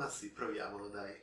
Ma sì, proviamolo, dai.